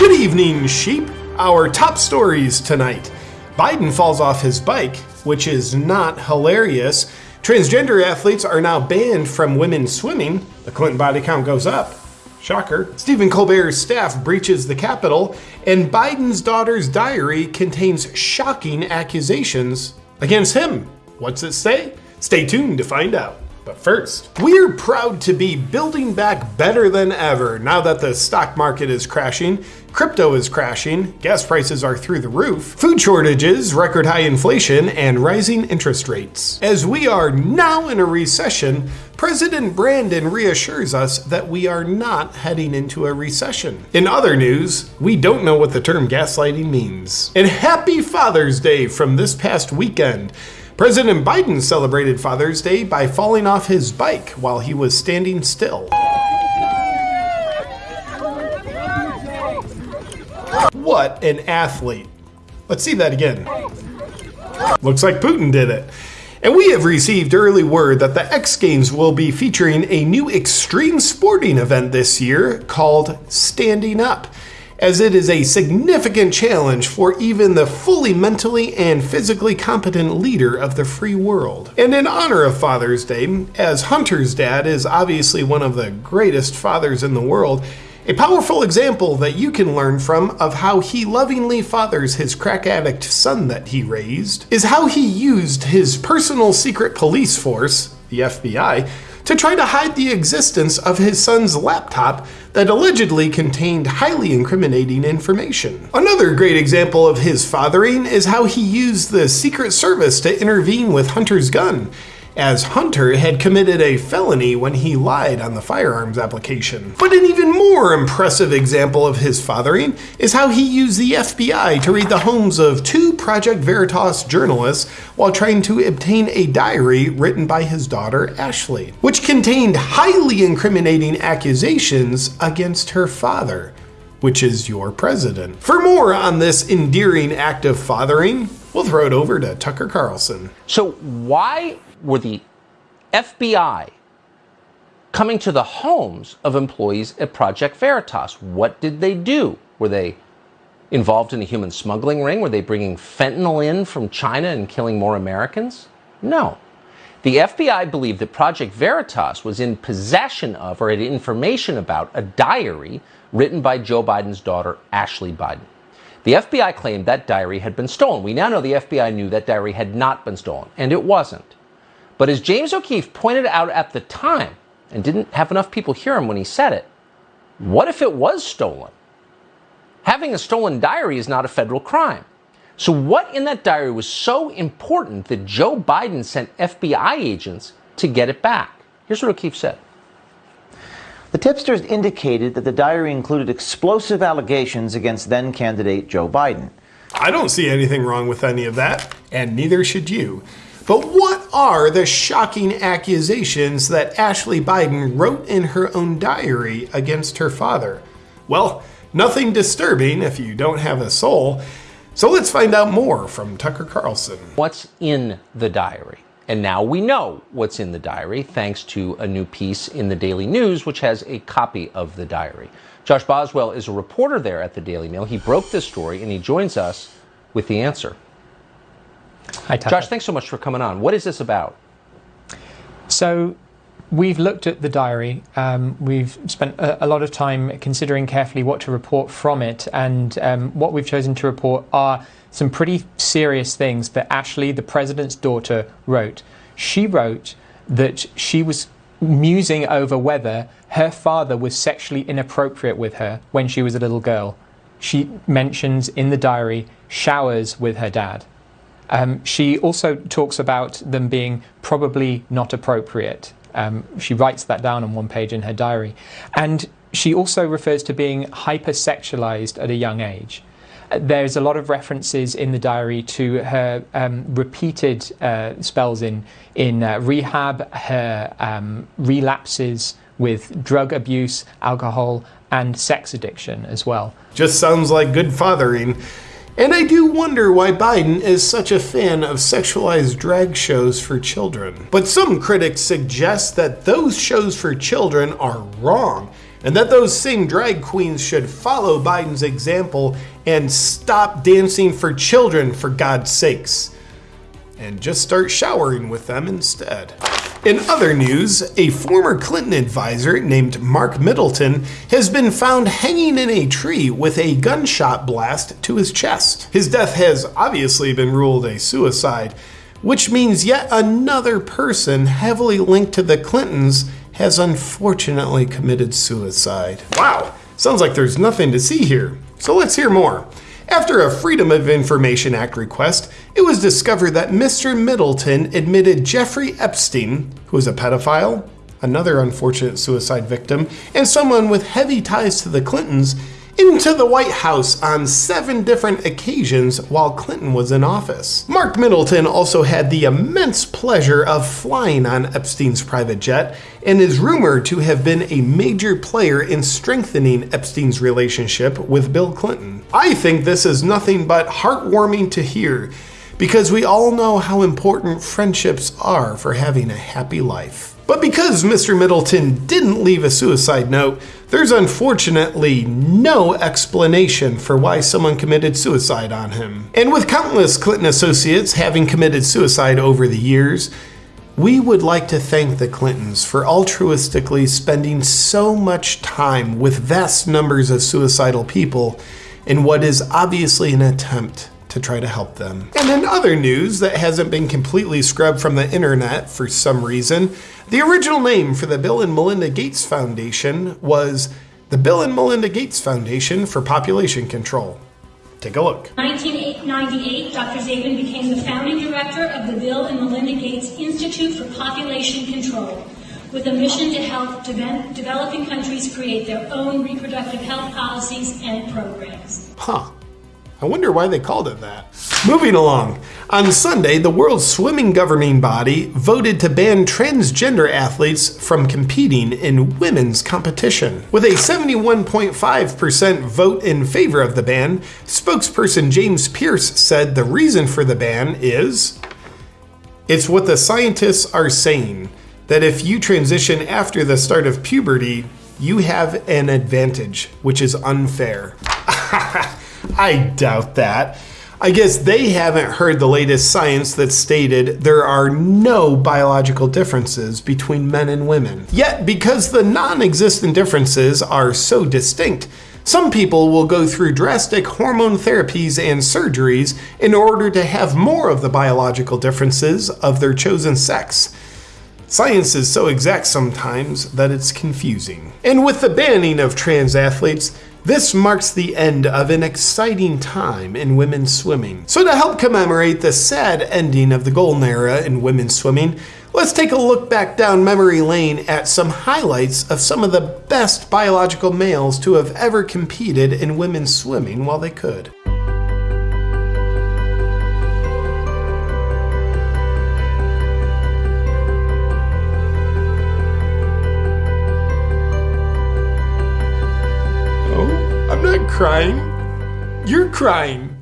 Good evening, sheep. Our top stories tonight. Biden falls off his bike, which is not hilarious. Transgender athletes are now banned from women's swimming. The Clinton body count goes up. Shocker. Stephen Colbert's staff breaches the Capitol, and Biden's daughter's diary contains shocking accusations against him. What's it say? Stay tuned to find out. But first, we're proud to be building back better than ever now that the stock market is crashing, crypto is crashing, gas prices are through the roof, food shortages, record high inflation, and rising interest rates. As we are now in a recession, President Brandon reassures us that we are not heading into a recession. In other news, we don't know what the term gaslighting means. And happy Father's Day from this past weekend. President Biden celebrated Father's Day by falling off his bike while he was standing still. What an athlete. Let's see that again. Looks like Putin did it. And we have received early word that the X Games will be featuring a new extreme sporting event this year called Standing Up as it is a significant challenge for even the fully mentally and physically competent leader of the free world. And in honor of Father's Day, as Hunter's dad is obviously one of the greatest fathers in the world, a powerful example that you can learn from of how he lovingly fathers his crack addict son that he raised is how he used his personal secret police force, the FBI, to try to hide the existence of his son's laptop that allegedly contained highly incriminating information. Another great example of his fathering is how he used the Secret Service to intervene with Hunter's gun as Hunter had committed a felony when he lied on the firearms application. But an even more impressive example of his fathering is how he used the FBI to read the homes of two Project Veritas journalists while trying to obtain a diary written by his daughter Ashley, which contained highly incriminating accusations against her father which is your president. For more on this endearing act of fathering, we'll throw it over to Tucker Carlson. So, why were the FBI coming to the homes of employees at Project Veritas. What did they do? Were they involved in a human smuggling ring? Were they bringing fentanyl in from China and killing more Americans? No. The FBI believed that Project Veritas was in possession of or had information about a diary written by Joe Biden's daughter, Ashley Biden. The FBI claimed that diary had been stolen. We now know the FBI knew that diary had not been stolen, and it wasn't. But as James O'Keefe pointed out at the time, and didn't have enough people hear him when he said it, what if it was stolen? Having a stolen diary is not a federal crime. So, what in that diary was so important that Joe Biden sent FBI agents to get it back? Here's what O'Keefe said. The tipsters indicated that the diary included explosive allegations against then candidate Joe Biden. I don't see anything wrong with any of that, and neither should you. But what are the shocking accusations that Ashley Biden wrote in her own diary against her father? Well, nothing disturbing if you don't have a soul. So let's find out more from Tucker Carlson. What's in the diary? And now we know what's in the diary thanks to a new piece in the Daily News, which has a copy of the diary. Josh Boswell is a reporter there at the Daily Mail. He broke this story and he joins us with the answer. Hi, Tucker. Josh, thanks so much for coming on. What is this about? So, we've looked at the diary. Um, we've spent a, a, lot of time considering carefully what to report from it, and um, what we've chosen to report are some pretty serious things that Ashley, the president's daughter, wrote. She wrote that she was musing over whether her father was sexually inappropriate with her when she was a little girl. She mentions in the diary showers with her dad. Um, she also talks about them being probably not appropriate. Um, she writes that down on one page in her diary. And she also refers to being hypersexualized at a young age. There's a lot of references in the diary to her um, repeated uh, spells in, in uh, rehab, her um, relapses with drug abuse, alcohol, and sex addiction as well. Just sounds like good fathering. And I do wonder why Biden is such a fan of sexualized drag shows for children. But some critics suggest that those shows for children are wrong. and that those same drag queens should follow Biden's example and stop dancing for children for God's sakes, and just start showering with them instead. In other news, a former Clinton advisor named Mark Middleton has been found hanging in a tree with a gunshot blast to his chest. His death has obviously been ruled a suicide, which means yet another person heavily linked to the Clintons has unfortunately committed suicide. Wow, sounds like there's nothing to see here. So let's hear more. After a Freedom of Information Act request, it was discovered that Mr. Middleton admitted Jeffrey Epstein, who is a pedophile, another unfortunate suicide victim, and someone with heavy ties to the Clintons, into the White House on seven different occasions while Clinton was in office. Mark Middleton also had the immense pleasure of flying on Epstein's private jet and is rumored to have been a major player in strengthening Epstein's relationship with Bill Clinton. I think this is nothing but heartwarming to hear because we all know how important friendships are for having a happy life. But because Mr. Middleton didn't leave a suicide note, there's unfortunately no explanation for why someone committed suicide on him. And with countless Clinton associates having committed suicide over the years, we would like to thank the Clintons for altruistically spending so much time with vast numbers of suicidal people in what is obviously an attempt to try to help them. And in other news that hasn't been completely scrubbed from the internet for some reason, the original name for the Bill and Melinda Gates Foundation was the Bill and Melinda Gates Foundation for Population Control. Take a look. 1998, Dr. Zabin became the founding director of the Bill and Melinda Gates Institute for Population Control, with a mission to help de- developing countries create their own reproductive health policies and programs. Huh. I wonder why they called it that. Moving along. On Sunday, the world's swimming governing body voted to ban transgender athletes from competing in women's competition. With a 71.5% vote in favor of the ban, spokesperson James Pearce said the reason for the ban is it's what the scientists are saying that if you transition after the start of puberty, you have an advantage, which is unfair. I doubt that. I guess they haven't heard the latest science that stated there are no biological differences between men and women. Yet, because the non existent differences are so distinct, some people will go through drastic hormone therapies and surgeries in order to have more of the biological differences of their chosen sex. Science is so exact sometimes that it's confusing. And with the banning of trans athletes, this marks the end of an exciting time in women's swimming. So, to help commemorate the sad ending of the golden era in women's swimming, let's take a look back down memory lane at some highlights of some of the best biological males to have ever competed in women's swimming while they could. Crying. You're crying.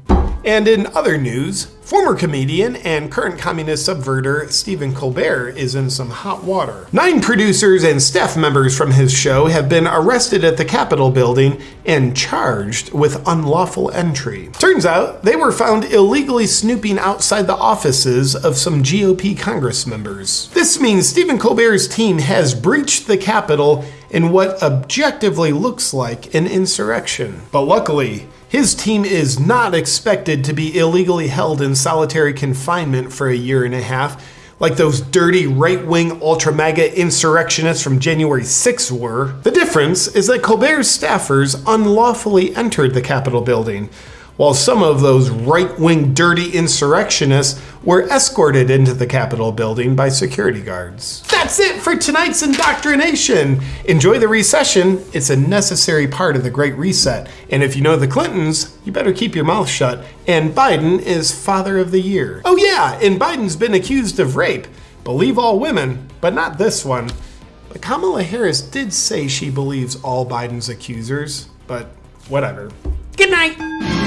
And in other news, former comedian and current communist subverter Stephen Colbert is in some hot water. Nine producers and staff members from his show have been arrested at the Capitol building and charged with unlawful entry. Turns out they were found illegally snooping outside the offices of some GOP Congress members. This means Stephen Colbert's team has breached the Capitol in what objectively looks like an insurrection. But luckily, his team is not expected to be illegally held in solitary confinement for a year and a half, like those dirty right wing ultra MAGA insurrectionists from January 6 were. The difference is that Colbert's staffers unlawfully entered the Capitol building while some of those right wing dirty insurrectionists were escorted into the Capitol building by security guards. That's it for tonight's indoctrination. Enjoy the recession, it's a necessary part of the Great Reset. And if you know the Clintons, you better keep your mouth shut. And Biden is Father of the Year. Oh, yeah, and Biden's been accused of rape. Believe all women, but not this one. But Kamala Harris did say she believes all Biden's accusers, but whatever. Good night.